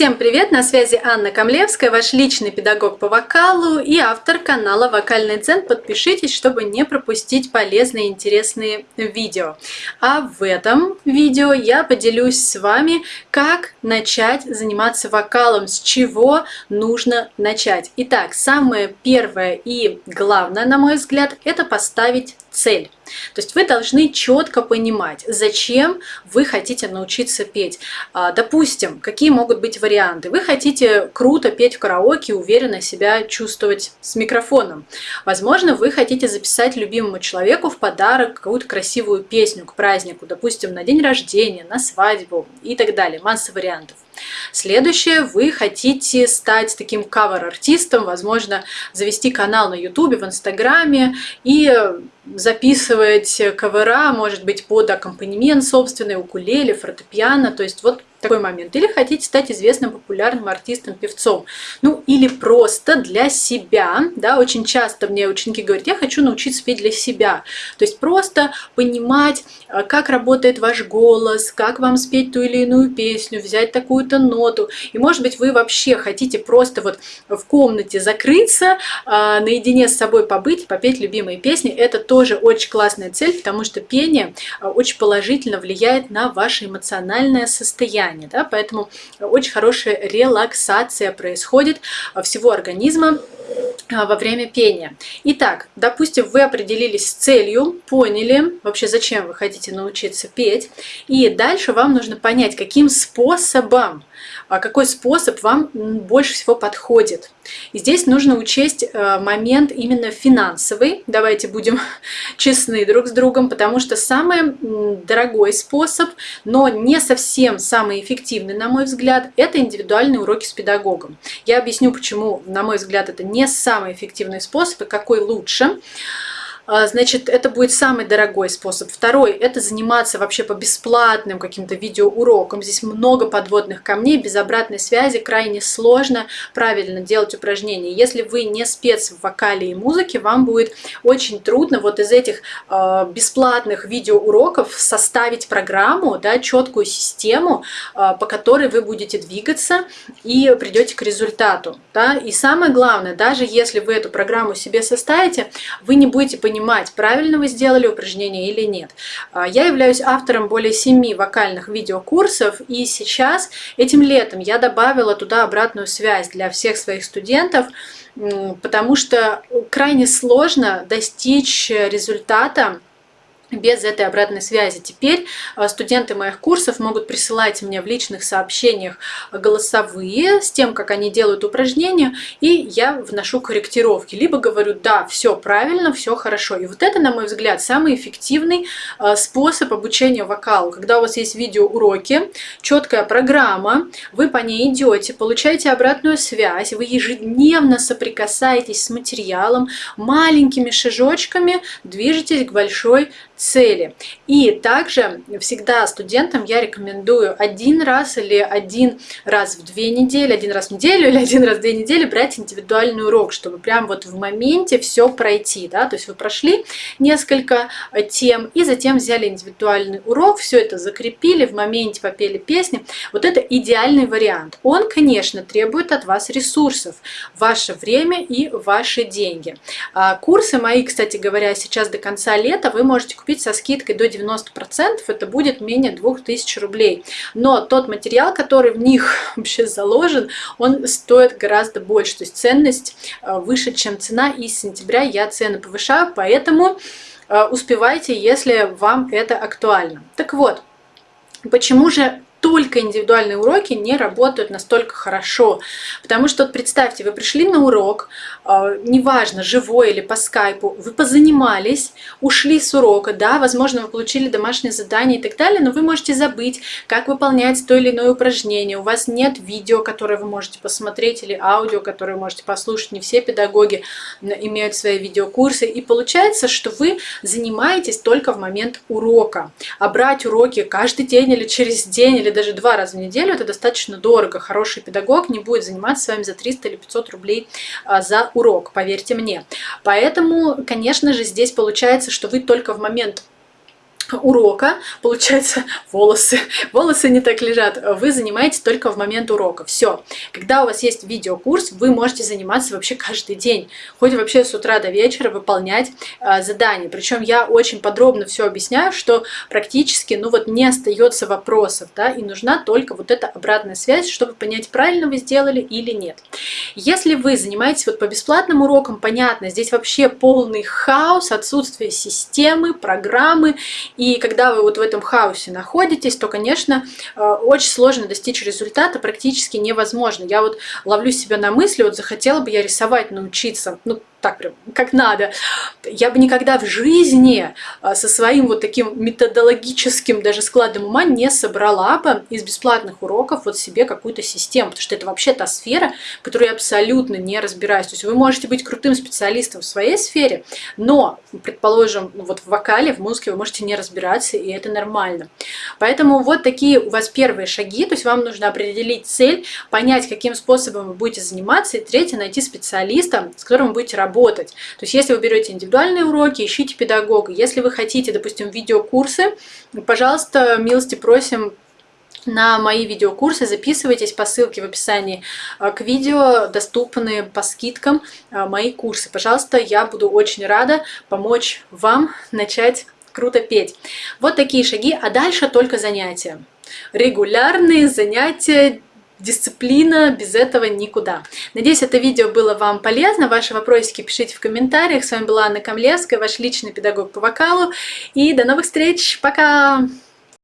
Всем привет! На связи Анна Камлевская, ваш личный педагог по вокалу и автор канала Вокальный Дзен. Подпишитесь, чтобы не пропустить полезные и интересные видео. А в этом видео я поделюсь с вами, как начать заниматься вокалом, с чего нужно начать. Итак, самое первое и главное, на мой взгляд, это поставить цель. То есть вы должны четко понимать, зачем вы хотите научиться петь. А, допустим, какие могут быть варианты. Вы хотите круто петь в караоке, уверенно себя чувствовать с микрофоном. Возможно, вы хотите записать любимому человеку в подарок какую-то красивую песню к празднику, допустим, на день рождения, на свадьбу и так далее. Масса вариантов. Следующее, вы хотите стать таким кавер-артистом, возможно, завести канал на ютубе, в инстаграме и записывать кавера, может быть, под аккомпанемент собственный, укулеле, фортепиано, то есть вот такой момент. Или хотите стать известным популярным артистом, певцом. Ну, или просто для себя. Да, очень часто мне ученики говорят, я хочу научиться петь для себя. То есть просто понимать, э, как работает ваш голос, как вам спеть ту или иную песню, взять такую-то ноту. И может быть вы вообще хотите просто вот в комнате закрыться, э, наедине с собой побыть, попеть любимые песни. Это тоже очень классная цель, потому что пение э, очень положительно влияет на ваше эмоциональное состояние состояние, да, поэтому очень хорошая релаксация происходит всего организма. а, во время пения. Итак, допустим, вы определились с целью, поняли вообще, зачем вы хотите научиться петь, и дальше вам нужно понять, каким способом а какой способ вам больше всего подходит. И здесь нужно учесть э, момент именно финансовый. Давайте будем честны друг с другом, потому что самый дорогой способ, но не совсем самый эффективный, на мой взгляд, это индивидуальные уроки с педагогом. Я объясню, почему, на мой взгляд, это не самый эффективный способ и какой лучше. А, значит, это будет самый дорогой способ. Второй – это заниматься вообще по бесплатным каким-то видеоурокам. Здесь много подводных камней, без обратной связи крайне сложно правильно делать упражнения. Если вы не спец в вокале и музыке, вам будет очень трудно вот из этих э, бесплатных видеоуроков составить программу, да, четкую систему, э, по которой вы будете двигаться и придете к результату. Да? И самое главное, даже если вы эту программу себе составите, вы не будете понимать, понимать, правильно вы сделали упражнение или нет. А, я являюсь автором более семи вокальных видеокурсов, и сейчас, этим летом, я добавила туда обратную связь для всех своих студентов, потому что крайне сложно достичь результата, без этой обратной связи. Теперь э, студенты моих курсов могут присылать мне в личных сообщениях голосовые с тем, как они делают упражнения, и я вношу корректировки. Либо говорю, да, все правильно, все хорошо. И вот это, на мой взгляд, самый эффективный э, способ обучения вокалу. Когда у вас есть видеоуроки, четкая программа, вы по ней идете, получаете обратную связь, вы ежедневно соприкасаетесь с материалом, маленькими шажочками движетесь к большой цели. И также всегда студентам я рекомендую один раз или один раз в две недели, один раз в неделю или один раз в две недели брать индивидуальный урок, чтобы прям вот в моменте все пройти. Да? То есть вы прошли несколько э, тем и затем взяли индивидуальный урок, все это закрепили, в моменте попели песни. Вот это идеальный вариант. Он, конечно, требует от вас ресурсов, ваше время и ваши деньги. А курсы мои, кстати говоря, сейчас до конца лета вы можете купить купить со скидкой до 90%, это будет менее 2000 рублей. Но тот материал, который в них вообще заложен, он стоит гораздо больше. То есть ценность э, выше, чем цена. И с сентября я цены повышаю, поэтому э, успевайте, если вам это актуально. Так вот, почему же только индивидуальные уроки не работают настолько хорошо. Потому что вот представьте, вы пришли на урок, э, неважно, живой или по скайпу, вы позанимались, ушли с урока, да, возможно, вы получили домашнее задание и так далее, но вы можете забыть, как выполнять то или иное упражнение. У вас нет видео, которое вы можете посмотреть, или аудио, которое вы можете послушать. Не все педагоги имеют свои видеокурсы. И получается, что вы занимаетесь только в момент урока. А брать уроки каждый день или через день, или или даже два раза в неделю, это достаточно дорого. Хороший педагог не будет заниматься с вами за 300 или 500 рублей а, за урок, поверьте мне. Поэтому, конечно же, здесь получается, что вы только в момент урока, получается, волосы, волосы не так лежат, вы занимаетесь только в момент урока. Все. Когда у вас есть видеокурс, вы можете заниматься вообще каждый день. Хоть вообще с утра до вечера выполнять э, задания. Причем я очень подробно все объясняю, что практически, ну вот не остается вопросов, да, и нужна только вот эта обратная связь, чтобы понять, правильно вы сделали или нет. Если вы занимаетесь вот по бесплатным урокам, понятно, здесь вообще полный хаос, отсутствие системы, программы, и когда вы вот в этом хаосе находитесь, то, конечно, э, очень сложно достичь результата, практически невозможно. Я вот ловлю себя на мысли, вот захотела бы я рисовать научиться, ну, так прям, как надо. Я бы никогда в жизни а, со своим вот таким методологическим даже складом ума не собрала бы из бесплатных уроков вот себе какую-то систему, потому что это вообще та сфера, в которой я абсолютно не разбираюсь. То есть вы можете быть крутым специалистом в своей сфере, но, предположим, вот в вокале, в музыке вы можете не разбираться, и это нормально. Поэтому вот такие у вас первые шаги, то есть вам нужно определить цель, понять, каким способом вы будете заниматься, и третье, найти специалиста, с которым вы будете работать работать. То есть, если вы берете индивидуальные уроки, ищите педагога. Если вы хотите, допустим, видеокурсы, пожалуйста, милости просим на мои видеокурсы. Записывайтесь по ссылке в описании э, к видео, доступны по скидкам э, мои курсы. Пожалуйста, я буду очень рада помочь вам начать круто петь. Вот такие шаги, а дальше только занятия. Регулярные занятия, дисциплина, без этого никуда. Надеюсь, это видео было вам полезно. Ваши вопросики пишите в комментариях. С вами была Анна Камлевская, ваш личный педагог по вокалу. И до новых встреч. Пока!